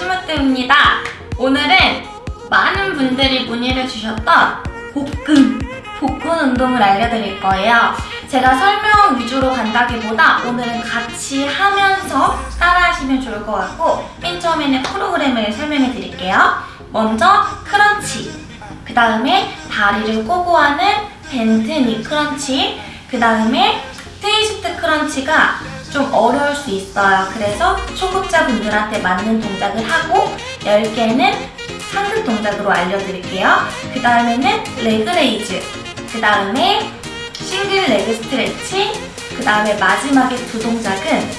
심으뜸입니다. 오늘은 많은 분들이 문의를 주셨던 복근, 복근 운동을 알려드릴 거예요. 제가 설명 위주로 간다기보다 오늘은 같이 하면서 따라하시면 좋을 것 같고 맨 처음에는 프로그램을 설명해 드릴게요. 먼저 crunch, 그 다음에 다리를 꼬고 하는 bent knee crunch, 그 다음에 twist crunch가 좀 어려울 수 있어요. 그래서 초급자분들한테 맞는 동작을 하고 10개는 상급 동작으로 알려드릴게요. 그 다음에는 leg raise, 그 다음에 single leg stretch, 그 다음에 마지막에 두 동작은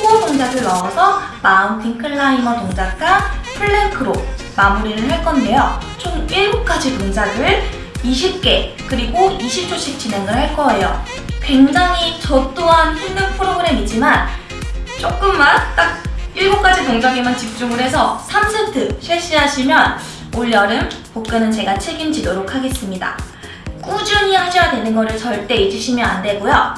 core 동작을 넣어서 mountain climber 동작과 plank로 마무리를 할 건데요. 총 7가지 동작을 20개 그리고 20초씩 진행을 할 거예요. 굉장히 저 또한 힘든 프로그램이지만 조금만 딱 7가지 동작에만 집중을 해서 3세트 실시하시면 올여름 복근은 제가 책임지도록 하겠습니다. 꾸준히 하셔야 되는 거를 절대 잊으시면 안 되고요.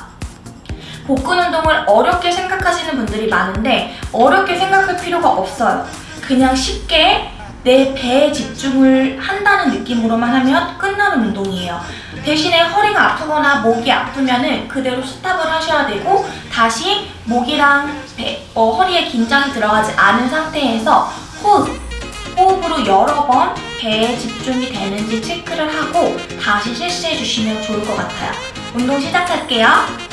복근 운동을 어렵게 생각하시는 분들이 많은데 어렵게 생각할 필요가 없어요. 그냥 쉽게 내 배에 집중을 한다는 느낌으로만 하면 끝나는 운동이에요. 대신에 허리가 아프거나 목이 아프면 그대로 스탑을 하셔야 되고 다시 목이랑 배, 어, 허리에 긴장이 들어가지 않은 상태에서 호흡, 호흡으로 여러 번 배에 집중이 되는지 체크를 하고 다시 실시해 주시면 좋을 것 같아요. 운동 시작할게요.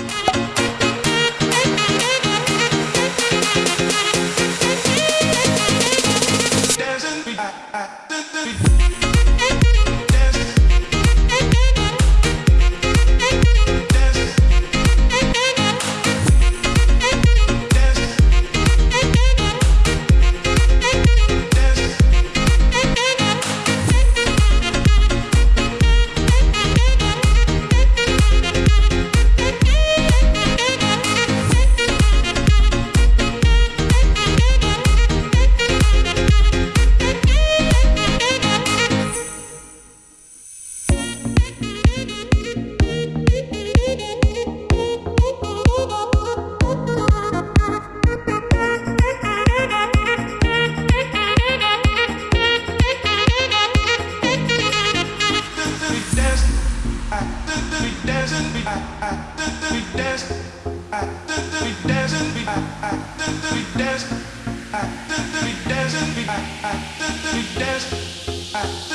Yes.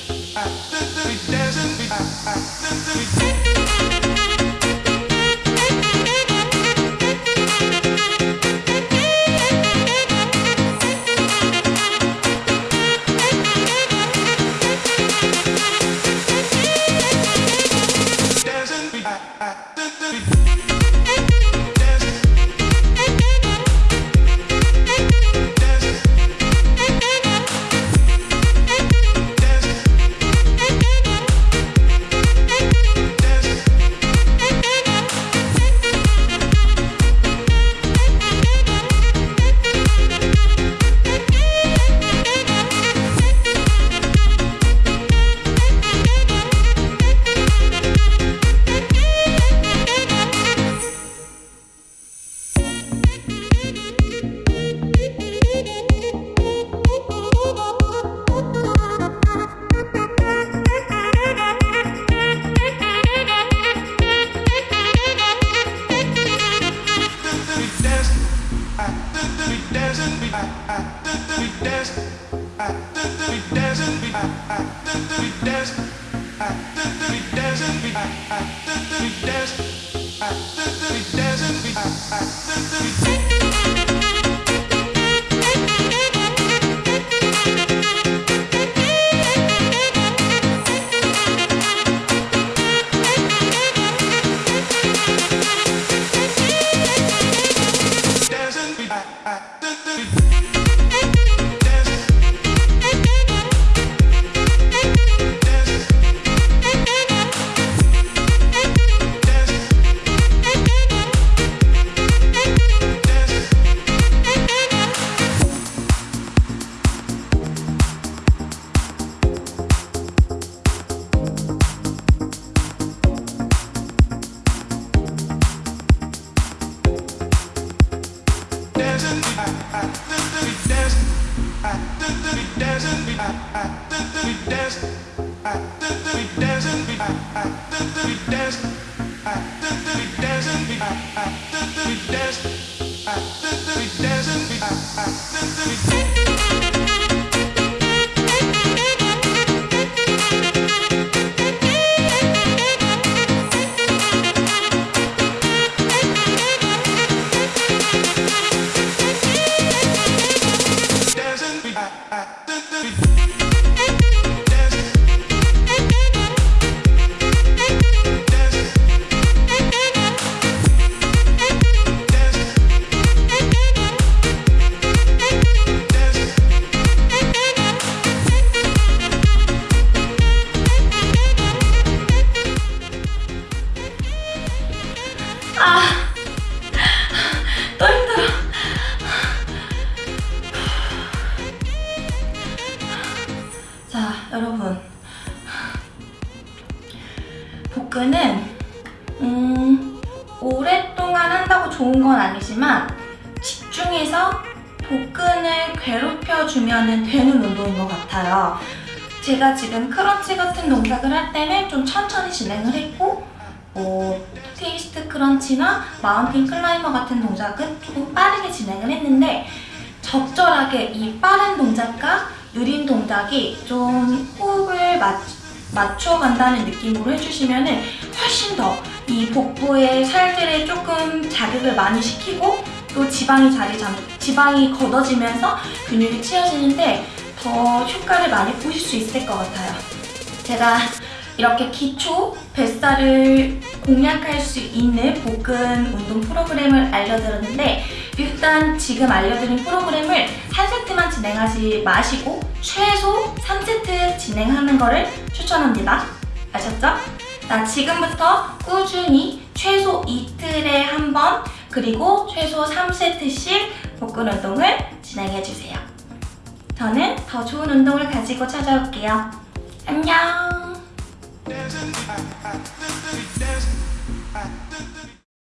아, 복근은, 음, 오랫동안 한다고 좋은 건 아니지만, 집중해서 복근을 괴롭혀주면 되는 운동인 것 같아요. 제가 지금 crunch 같은 동작을 할 때는 좀 천천히 진행을 했고, 뭐 twist crunch나 mountain climber 같은 동작은 조금 빠르게 진행을 했는데 적절하게 이 빠른 동작과 느린 동작이 좀 호흡을 맞, 맞춰간다는 느낌으로 해주시면 훨씬 더 이 복부의 살들에 조금 자극을 많이 시키고 또 지방이 자리 잡, 지방이 걷어지면서 근육이 치어지는데 더 효과를 많이 보실 수 있을 것 같아요. 제가 이렇게 기초 뱃살을 공략할 수 있는 복근 운동 프로그램을 알려드렸는데 일단 지금 알려드린 프로그램을 한 세트만 진행하지 마시고 최소 3세트 진행하는 거를 추천합니다. 아셨죠? 자, 지금부터 꾸준히 최소 이틀에 한 번 그리고 최소 3세트씩 복근 운동을 진행해주세요. 저는 더 좋은 운동을 가지고 찾아올게요. 안녕!